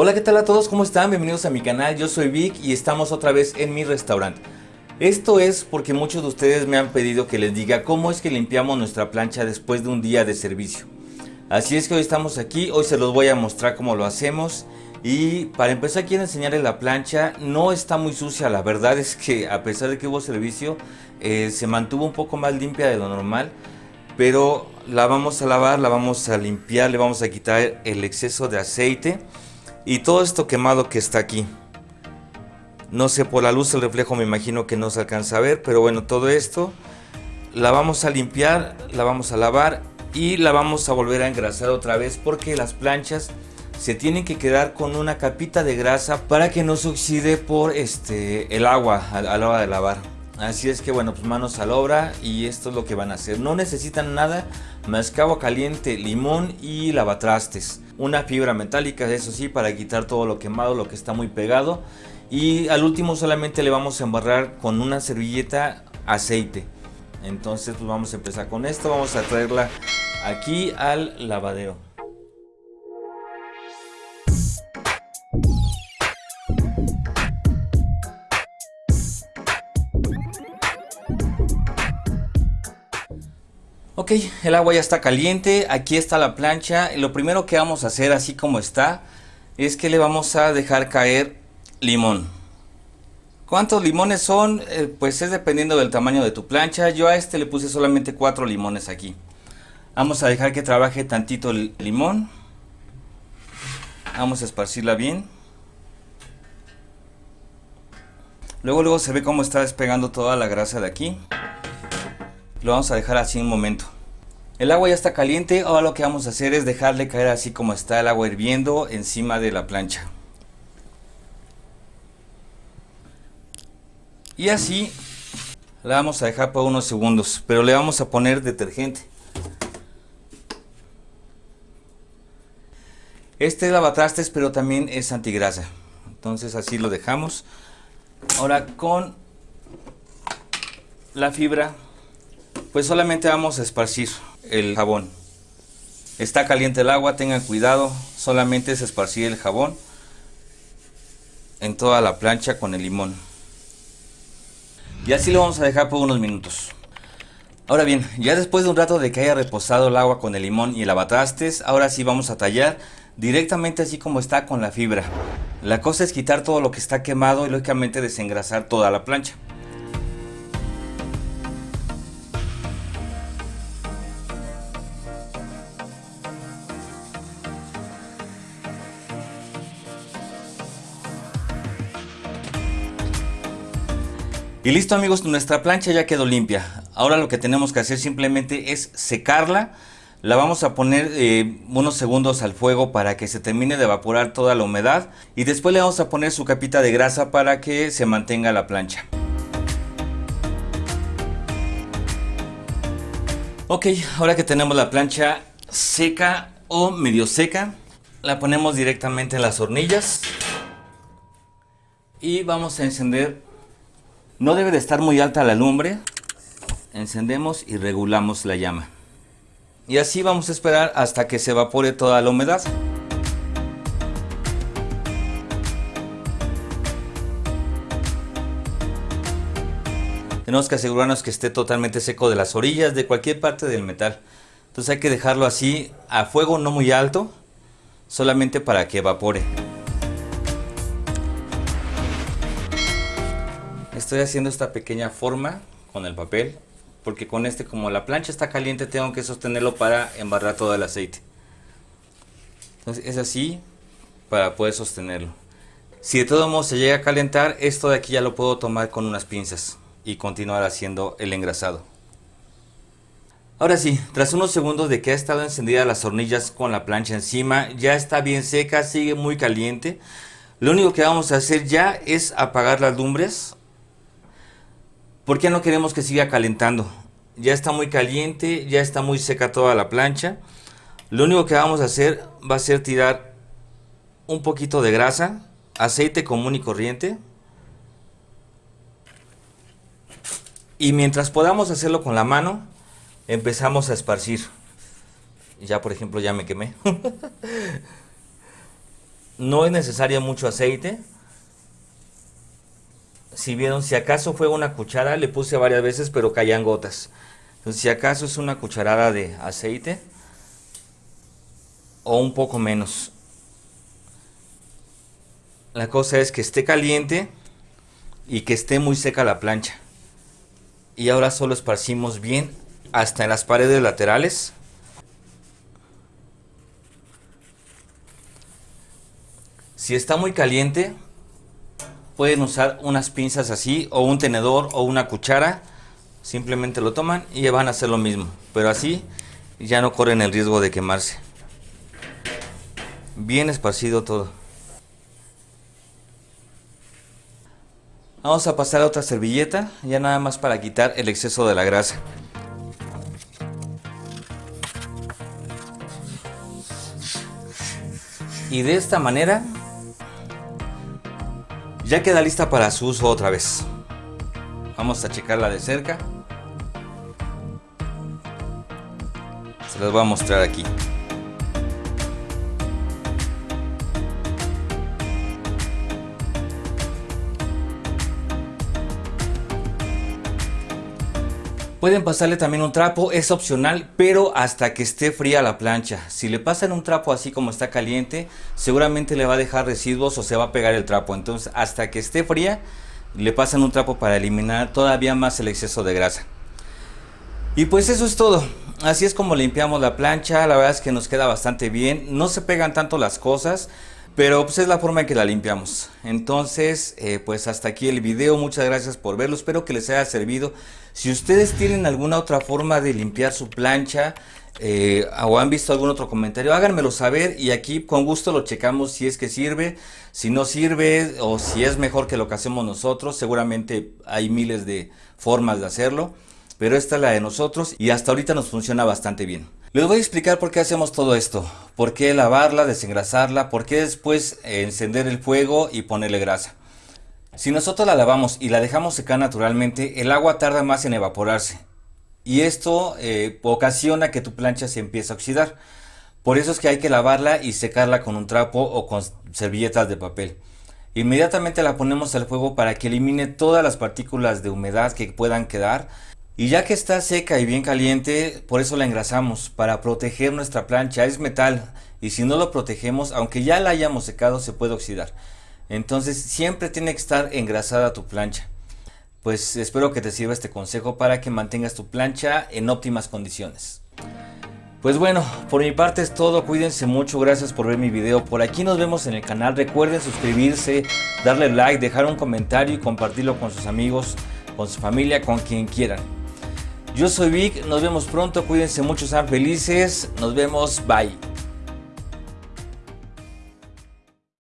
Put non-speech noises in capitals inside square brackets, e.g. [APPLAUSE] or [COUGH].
Hola, ¿qué tal a todos? ¿Cómo están? Bienvenidos a mi canal. Yo soy Vic y estamos otra vez en mi restaurante. Esto es porque muchos de ustedes me han pedido que les diga cómo es que limpiamos nuestra plancha después de un día de servicio. Así es que hoy estamos aquí, hoy se los voy a mostrar cómo lo hacemos. Y para empezar quiero enseñarles la plancha, no está muy sucia, la verdad es que a pesar de que hubo servicio, eh, se mantuvo un poco más limpia de lo normal. Pero la vamos a lavar, la vamos a limpiar, le vamos a quitar el exceso de aceite y todo esto quemado que está aquí. No sé, por la luz el reflejo me imagino que no se alcanza a ver, pero bueno, todo esto la vamos a limpiar, la vamos a lavar y la vamos a volver a engrasar otra vez porque las planchas se tienen que quedar con una capita de grasa para que no se oxide por este el agua a, la hora de lavar. Así es que bueno, pues manos a la obra y esto es lo que van a hacer. No necesitan nada más que agua caliente, limón y lavatrastes una fibra metálica, eso sí, para quitar todo lo quemado, lo que está muy pegado. Y al último solamente le vamos a embarrar con una servilleta aceite. Entonces pues vamos a empezar con esto, vamos a traerla aquí al lavadero. Ok, el agua ya está caliente, aquí está la plancha. Lo primero que vamos a hacer así como está es que le vamos a dejar caer limón. ¿Cuántos limones son? Eh, pues es dependiendo del tamaño de tu plancha. Yo a este le puse solamente cuatro limones aquí. Vamos a dejar que trabaje tantito el limón. Vamos a esparcirla bien. Luego luego se ve cómo está despegando toda la grasa de aquí. Lo vamos a dejar así un momento. El agua ya está caliente, ahora lo que vamos a hacer es dejarle caer así como está el agua hirviendo encima de la plancha. Y así la vamos a dejar por unos segundos, pero le vamos a poner detergente. Este es lavatrastes, pero también es antigrasa. Entonces así lo dejamos. Ahora con la fibra pues solamente vamos a esparcir el jabón. Está caliente el agua, tengan cuidado, solamente es esparcir el jabón en toda la plancha con el limón. Y así lo vamos a dejar por unos minutos. Ahora bien, ya después de un rato de que haya reposado el agua con el limón y el lavatrastes, ahora sí vamos a tallar directamente así como está con la fibra. La cosa es quitar todo lo que está quemado y lógicamente desengrasar toda la plancha. Y listo amigos, nuestra plancha ya quedó limpia. Ahora lo que tenemos que hacer simplemente es secarla. La vamos a poner eh, unos segundos al fuego para que se termine de evaporar toda la humedad. Y después le vamos a poner su capita de grasa para que se mantenga la plancha. Ok, ahora que tenemos la plancha seca o medio seca, la ponemos directamente en las hornillas. Y vamos a encender no debe de estar muy alta la lumbre. Encendemos y regulamos la llama. Y así vamos a esperar hasta que se evapore toda la humedad. Tenemos que asegurarnos que esté totalmente seco de las orillas, de cualquier parte del metal. Entonces hay que dejarlo así a fuego no muy alto, solamente para que evapore. Estoy haciendo esta pequeña forma con el papel porque con este como la plancha está caliente tengo que sostenerlo para embarrar todo el aceite. Entonces es así para poder sostenerlo. Si de todo modo se llega a calentar, esto de aquí ya lo puedo tomar con unas pinzas y continuar haciendo el engrasado. Ahora sí, tras unos segundos de que ha estado encendida las hornillas con la plancha encima, ya está bien seca, sigue muy caliente. Lo único que vamos a hacer ya es apagar las lumbres ¿Por qué no queremos que siga calentando? Ya está muy caliente, ya está muy seca toda la plancha. Lo único que vamos a hacer va a ser tirar un poquito de grasa, aceite común y corriente. Y mientras podamos hacerlo con la mano, empezamos a esparcir. Ya por ejemplo ya me quemé. [LAUGHS] No es necesario mucho aceite. Si vieron, si acaso fue una cuchara, le puse varias veces, pero caían gotas. Entonces, si acaso es una cucharada de aceite o un poco menos. La cosa es que esté caliente y que esté muy seca la plancha. Y ahora solo esparcimos bien hasta en las paredes laterales. Si está muy caliente, pueden usar unas pinzas así o un tenedor o una cuchara. Simplemente lo toman y van a hacer lo mismo. Pero así ya no corren el riesgo de quemarse. Bien esparcido todo. Vamos a pasar a otra servilleta, ya nada más para quitar el exceso de la grasa. Y de esta manera ya queda lista para su uso otra vez. Vamos a checarla de cerca. Se las voy a mostrar aquí. Pueden pasarle también un trapo, es opcional, pero hasta que esté fría la plancha. Si le pasan un trapo así como está caliente, seguramente le va a dejar residuos o se va a pegar el trapo. Entonces, hasta que esté fría, le pasan un trapo para eliminar todavía más el exceso de grasa. Y pues eso es todo. Así es como limpiamos la plancha. La verdad es que nos queda bastante bien. No se pegan tanto las cosas. Pero pues es la forma en que la limpiamos. Entonces, eh, pues hasta aquí el video. Muchas gracias por verlo. Espero que les haya servido. Si ustedes tienen alguna otra forma de limpiar su plancha eh, o han visto algún otro comentario, háganmelo saber y aquí con gusto lo checamos si es que sirve, si no sirve o si es mejor que lo que hacemos nosotros. Seguramente hay miles de formas de hacerlo, pero esta es la de nosotros y hasta ahorita nos funciona bastante bien. Les voy a explicar por qué hacemos todo esto, por qué lavarla, desengrasarla, por qué después encender el fuego y ponerle grasa. Si nosotros la lavamos y la dejamos secar naturalmente, el agua tarda más en evaporarse y esto eh, ocasiona que tu plancha se empiece a oxidar. Por eso es que hay que lavarla y secarla con un trapo o con servilletas de papel. Inmediatamente la ponemos al fuego para que elimine todas las partículas de humedad que puedan quedar y ya que está seca y bien caliente, por eso la engrasamos, para proteger nuestra plancha. Es metal y si no lo protegemos, aunque ya la hayamos secado, se puede oxidar. Entonces siempre tiene que estar engrasada tu plancha. Pues espero que te sirva este consejo para que mantengas tu plancha en óptimas condiciones. Pues bueno, por mi parte es todo, cuídense mucho, gracias por ver mi video, por aquí nos vemos en el canal, recuerden suscribirse, darle like, dejar un comentario y compartirlo con sus amigos, con su familia, con quien quieran. Yo soy Vic, nos vemos pronto, cuídense mucho, sean felices, nos vemos, bye.